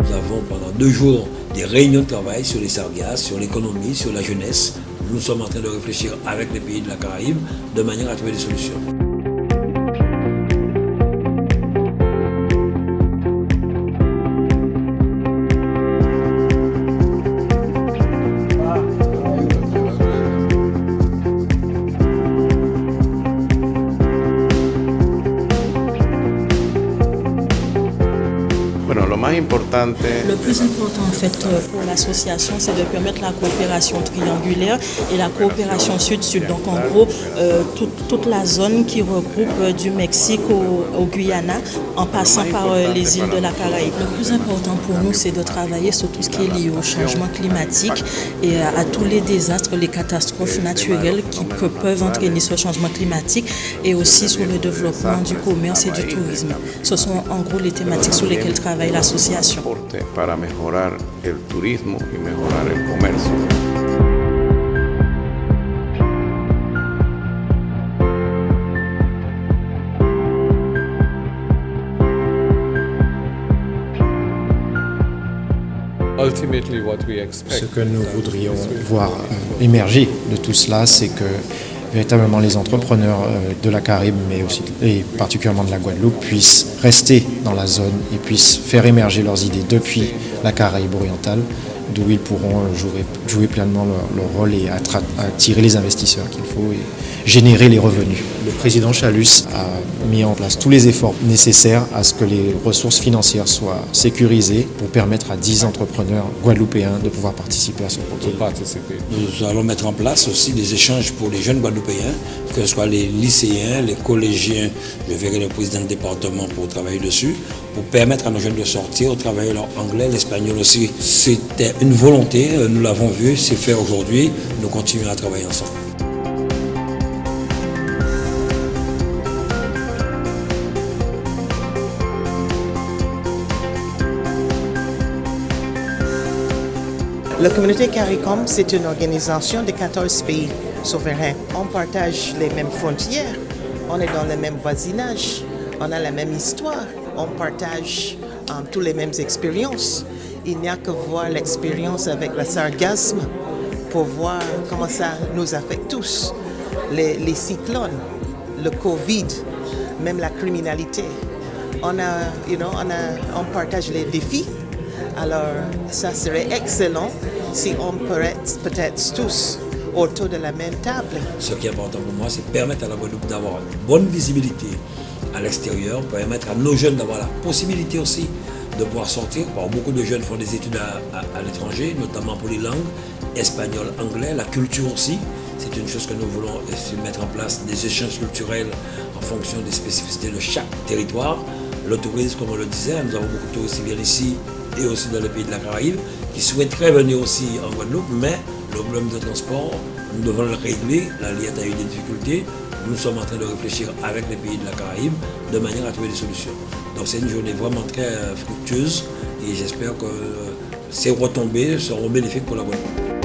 Nous avons pendant deux jours des réunions de travail sur les sargasses, sur l'économie, sur la jeunesse. Nous sommes en train de réfléchir avec les pays de la Caraïbe de manière à trouver des solutions. Le plus important en fait euh, pour l'association, c'est de permettre la coopération triangulaire et la coopération sud-sud. Donc en gros, euh, toute, la zone qui regroupe euh, du Mexique au, Guyana en passant par les îles de la Caraïbe. Le plus important pour nous, c'est de travailler sur tout ce qui est lié au changement climatique et à, tous les désastres, les catastrophes naturelles qui peuvent entraîner ce changement climatique et aussi sur le développement du commerce et du tourisme. Ce sont en gros les thématiques sur lesquelles travaille l'association para mejorar el turismo y mejorar el comercio. Ce que nous voudrions voir émerger de tout cela, c'est que véritablement les entrepreneurs euh, de la Caraïbe, mais aussi et particulièrement de la Guadeloupe, puissent rester dans la zone et puissent faire émerger leurs idées depuis la Caraïbe orientale, d'où ils pourront jouer, jouer pleinement leur, rôle et attirer les investisseurs qu'il faut générer les revenus. Le président Chalus a mis en place tous les efforts nécessaires à ce que les ressources financières soient sécurisées pour permettre à 10 entrepreneurs guadeloupéens de pouvoir participer à ce projet. Nous allons mettre en place aussi des échanges pour les jeunes guadeloupéens, que ce soit les lycéens, les collégiens. Je verrai le président du département pour travailler dessus, pour permettre à nos jeunes de sortir, de travailler leur anglais, l'espagnol aussi. C'était une volonté, nous l'avons vu, c'est fait aujourd'hui. Nous continuons à travailler ensemble. La communauté CARICOM, c'est une organisation de 14 pays souverains. On partage les mêmes frontières, on est dans le même voisinage, on a la même histoire, on partage um, toutes les mêmes expériences. Il n'y a que voir l'expérience avec le sargasme pour voir comment ça nous affecte tous. Les, cyclones, le Covid, même la criminalité. On, a, you know, on, a, on partage les défis alors, ça serait excellent si on pourrait peut-être tous autour de la même table. Ce qui est important pour moi, c'est permettre à la Guadeloupe d'avoir une bonne visibilité à l'extérieur, permettre à nos jeunes d'avoir la possibilité aussi de pouvoir sortir. beaucoup de jeunes font des études à, l'étranger, notamment pour les langues, espagnol, anglais, la culture aussi. C'est une chose que nous voulons mettre en place, des échanges culturels en fonction des spécificités de chaque territoire. Le comme on le disait, nous avons beaucoup de touristes ici et aussi dans les pays de la Caraïbe, qui souhaiteraient venir aussi en Guadeloupe, mais le problème de transport, nous devons le régler. La Liette a eu des difficultés. Nous sommes en train de réfléchir avec les pays de la Caraïbe de manière à trouver des solutions. Donc c'est une journée vraiment très fructueuse et j'espère que ces retombées seront bénéfiques pour la Guadeloupe.